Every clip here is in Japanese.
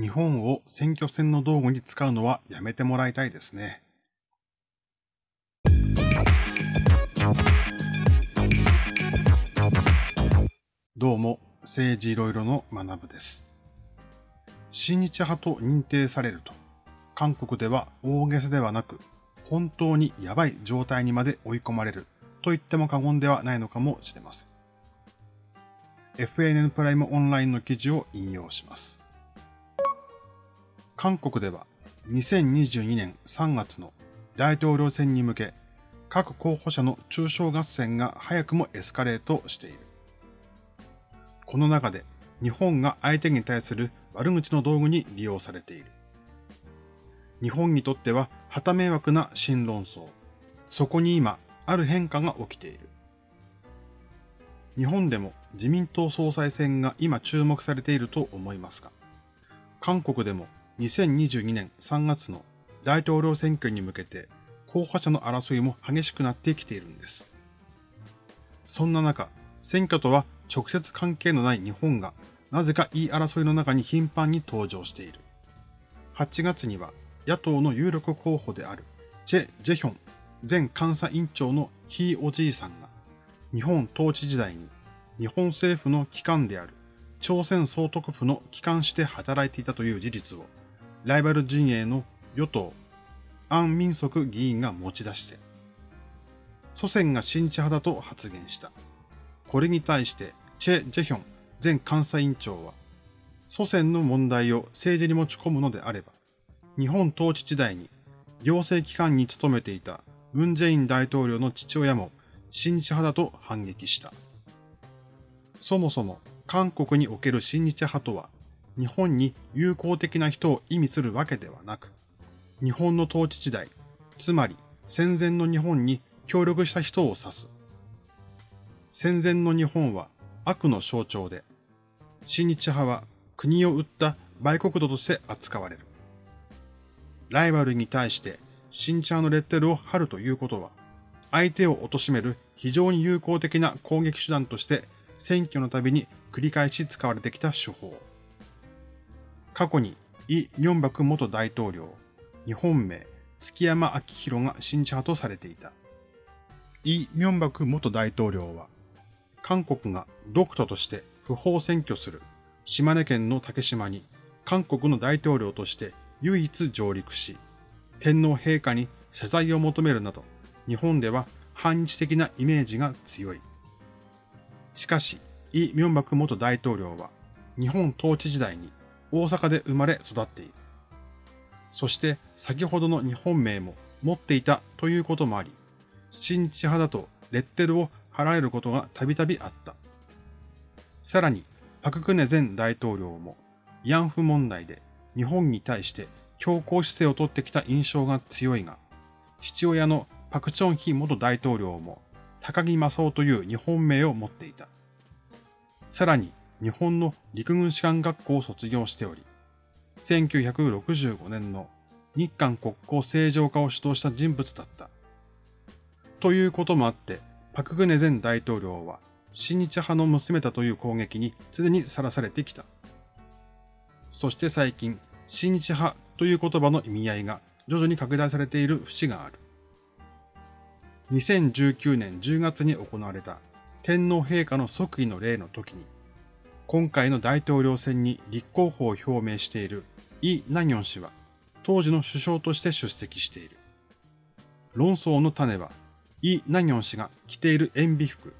日本を選挙戦の道具に使うのはやめてもらいたいですね。どうも、政治いろいろの学部です。親日派と認定されると、韓国では大げさではなく、本当にやばい状態にまで追い込まれると言っても過言ではないのかもしれません。FNN プライムオンラインの記事を引用します。韓国では2022年3月の大統領選に向け、各候補者の中小合戦が早くもエスカレートしている。この中で日本が相手に対する悪口の道具に利用されている。日本にとっては旗迷惑な新論争。そこに今、ある変化が起きている。日本でも自民党総裁選が今注目されていると思いますが、韓国でも2022年3月の大統領選挙に向けて候補者の争いも激しくなってきているんです。そんな中、選挙とは直接関係のない日本がなぜか言い争いの中に頻繁に登場している。8月には野党の有力候補であるチェ・ジェヒョン前監査委員長のひいおじいさんが日本統治時代に日本政府の機関である朝鮮総督府の機関して働いていたという事実をライバル陣営の与党、アン・ミンソク議員が持ち出して、祖先が新地派だと発言した。これに対して、チェ・ジェヒョン前監査委員長は、祖先の問題を政治に持ち込むのであれば、日本統治時代に行政機関に勤めていたムン・ジェイン大統領の父親も新地派だと反撃した。そもそも韓国における新日派とは、日本に友好的な人を意味するわけではなく、日本の統治時代、つまり戦前の日本に協力した人を指す。戦前の日本は悪の象徴で、新日派は国を売った売国度として扱われる。ライバルに対して新日派のレッテルを貼るということは、相手を貶める非常に有効的な攻撃手段として選挙のたびに繰り返し使われてきた手法。過去にイ・ミョンバク元大統領、日本名、月山明宏が新地派とされていた。イ・ミョンバク元大統領は、韓国が独徒として不法占拠する島根県の竹島に韓国の大統領として唯一上陸し、天皇陛下に謝罪を求めるなど、日本では反日的なイメージが強い。しかし、イ・ミョンバク元大統領は、日本統治時代に大阪で生まれ育っている。そして先ほどの日本名も持っていたということもあり、新日派だとレッテルを貼られることがたびたびあった。さらに、パククネ前大統領も慰安婦問題で日本に対して強硬姿勢をとってきた印象が強いが、父親のパクチョンヒ元大統領も高木正夫という日本名を持っていた。さらに、日本の陸軍士官学校を卒業しており、1965年の日韓国交正常化を主導した人物だった。ということもあって、パクグネ前大統領は、親日派の娘だという攻撃に常にさらされてきた。そして最近、親日派という言葉の意味合いが徐々に拡大されている節がある。2019年10月に行われた天皇陛下の即位の礼の時に、今回の大統領選に立候補を表明しているイ・ナギョン氏は、当時の首相として出席している。論争の種は、イ・ナギョン氏が着ている塩ビ服。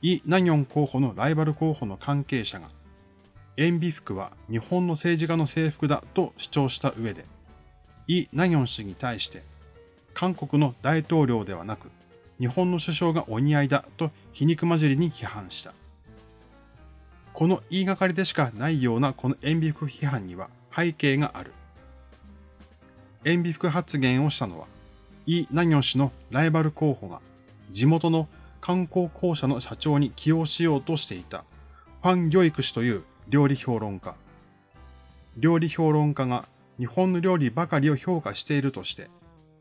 イ・ナギョン候補のライバル候補の関係者が、塩ビ服は日本の政治家の制服だと主張した上で、イ・ナギョン氏に対して、韓国の大統領ではなく、日本の首相がお似合いだと皮肉交じりに批判した。この言いがかりでしかないようなこの塩ビ服批判には背景がある。塩ビ服発言をしたのは、イ・ナギョ氏のライバル候補が地元の観光公社の社長に起用しようとしていたファン・ギョイク氏という料理評論家。料理評論家が日本の料理ばかりを評価しているとして、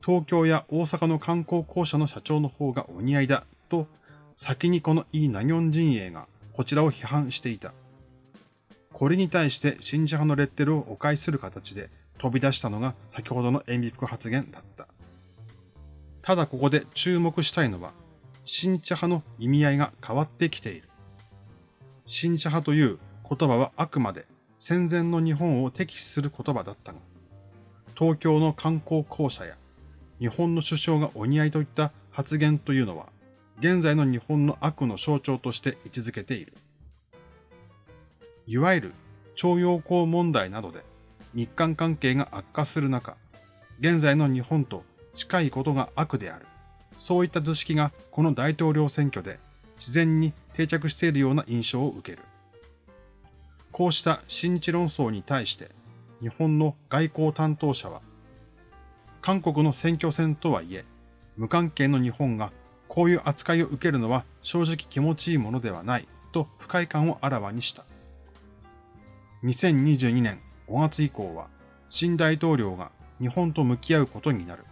東京や大阪の観光公社の社長の方がお似合いだと、先にこのイ・ナギョン陣営がこちらを批判していた。これに対して信者派のレッテルをお返しする形で飛び出したのが先ほどの塩ビ服発言だった。ただここで注目したいのは、新茶派の意味合いが変わってきている。新茶派という言葉はあくまで戦前の日本を敵視する言葉だったが、東京の観光公社や日本の首相がお似合いといった発言というのは、現在の日本の悪の象徴として位置づけている。いわゆる徴用工問題などで日韓関係が悪化する中、現在の日本と近いことが悪である。そういった図式がこの大統領選挙で自然に定着しているような印象を受ける。こうした新日論争に対して日本の外交担当者は、韓国の選挙戦とはいえ、無関係の日本がこういう扱いを受けるのは正直気持ちいいものではないと不快感をあらわにした。2022年5月以降は新大統領が日本と向き合うことになる。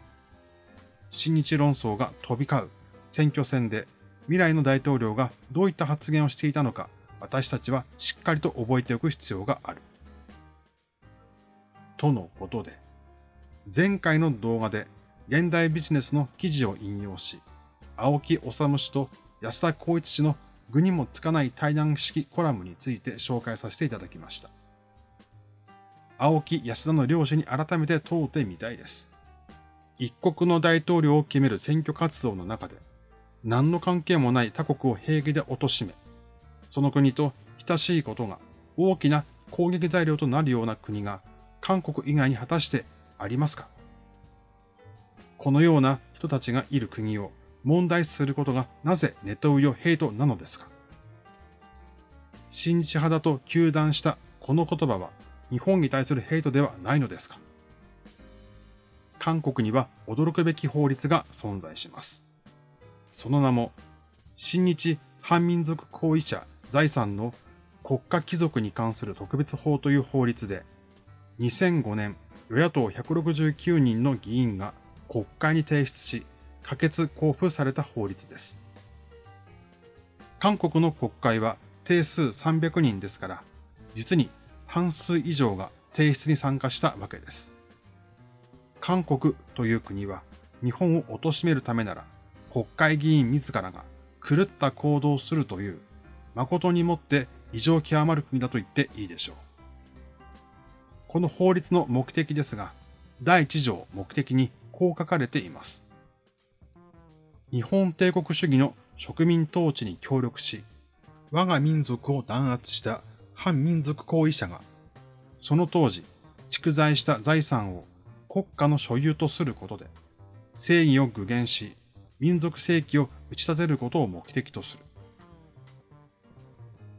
新日論争が飛び交う選挙戦で未来の大統領がどういった発言をしていたのか私たちはしっかりと覚えておく必要がある。とのことで、前回の動画で現代ビジネスの記事を引用し、青木治氏と安田光一氏の具にもつかない対談式コラムについて紹介させていただきました。青木安田の両氏に改めて問うてみたいです。一国の大統領を決める選挙活動の中で、何の関係もない他国を平気で貶め、その国と親しいことが大きな攻撃材料となるような国が韓国以外に果たしてありますか？このような人たちがいる国を問題視することがなぜネトウヨヘイトなのですか？新日派だと糾弾したこの言葉は日本に対するヘイトではないのですか？韓国には驚くべき法律が存在します。その名も、新日反民族行為者財産の国家貴族に関する特別法という法律で、2005年、与野党169人の議員が国会に提出し、可決交付された法律です。韓国の国会は定数300人ですから、実に半数以上が提出に参加したわけです。韓国という国は日本を貶めるためなら国会議員自らが狂った行動をするという誠にもって異常極まる国だと言っていいでしょう。この法律の目的ですが、第一条目的にこう書かれています。日本帝国主義の植民統治に協力し、我が民族を弾圧した反民族行為者が、その当時、蓄財した財産を国家の所有とすることで、正義を具現し、民族正規を打ち立てることを目的とする。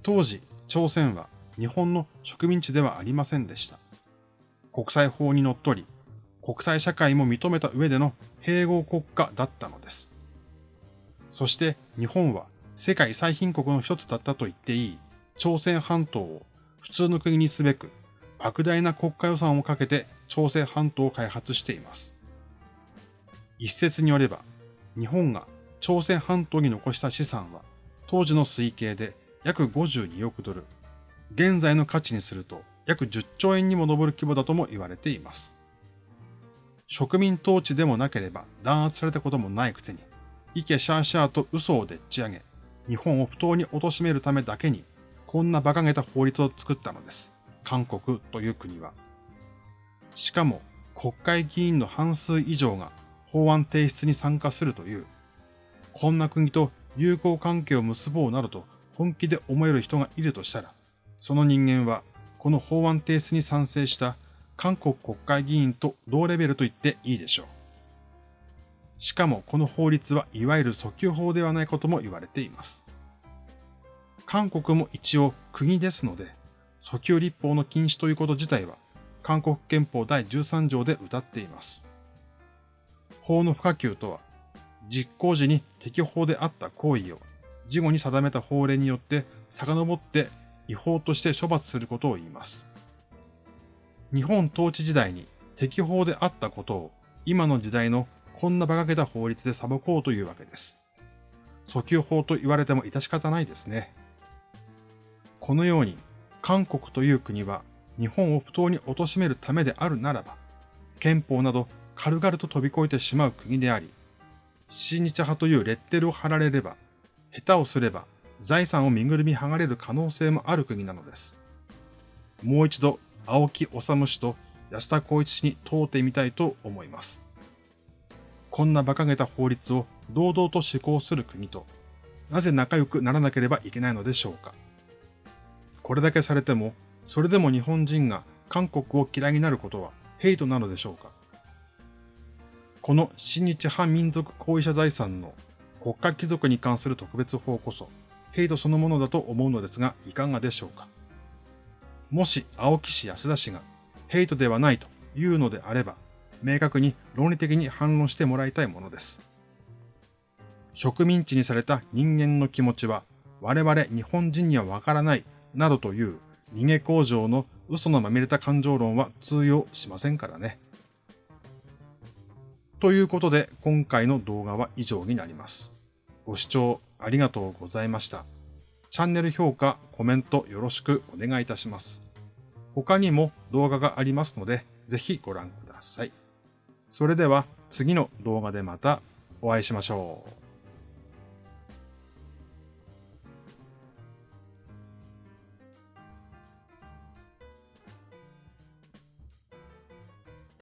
当時、朝鮮は日本の植民地ではありませんでした。国際法にのっとり、国際社会も認めた上での併合国家だったのです。そして日本は世界最貧国の一つだったと言っていい朝鮮半島を普通の国にすべく莫大な国家予算をかけて朝鮮半島を開発しています。一説によれば、日本が朝鮮半島に残した資産は当時の推計で約52億ドル、現在の価値にすると約10兆円にも上る規模だとも言われています。植民統治でもなければ弾圧されたこともないくせに、イケシャーシャーと嘘をでっち上げ、日本を不当に貶めるためだけにこんな馬鹿げた法律を作ったのです。韓国という国は。しかも、国会議員の半数以上が法案提出に参加するという、こんな国と友好関係を結ぼうなどと本気で思える人がいるとしたら、その人間はこの法案提出に賛成した韓国国会議員と同レベルと言っていいでしょう。しかもこの法律はいわゆる訴求法ではないことも言われています。韓国も一応国ですので、訴求立法の禁止ということ自体は、韓国憲法第13条で謳っています。法の不可及とは、実行時に適法であった行為を、事後に定めた法令によって遡って違法として処罰することを言います。日本統治時代に適法であったことを、今の時代のこんな馬鹿げた法律で裁こうというわけです。訴求法と言われても致し方ないですね。このように韓国という国は日本を不当に貶めるためであるならば、憲法など軽々と飛び越えてしまう国であり、親日派というレッテルを貼られれば、下手をすれば財産を身ぐるみ剥がれる可能性もある国なのです。もう一度、青木治氏と安田光一氏に問うてみたいと思います。こんな馬鹿げた法律を堂々と施行する国と、なぜ仲良くならなければいけないのでしょうか。これだけされても、それでも日本人が韓国を嫌いになることはヘイトなのでしょうか。この親日反民族行為者財産の国家貴族に関する特別法こそ、ヘイトそのものだと思うのですが、いかがでしょうか。もし青木氏安田氏がヘイトではないというのであれば、明確に論理的に反論してもらいたいものです。植民地にされた人間の気持ちは我々日本人にはわからないなどという逃げ工場の嘘のまみれた感情論は通用しませんからね。ということで今回の動画は以上になります。ご視聴ありがとうございました。チャンネル評価、コメントよろしくお願いいたします。他にも動画がありますので、ぜひご覧ください。それでは次の動画でまたお会いしましょう。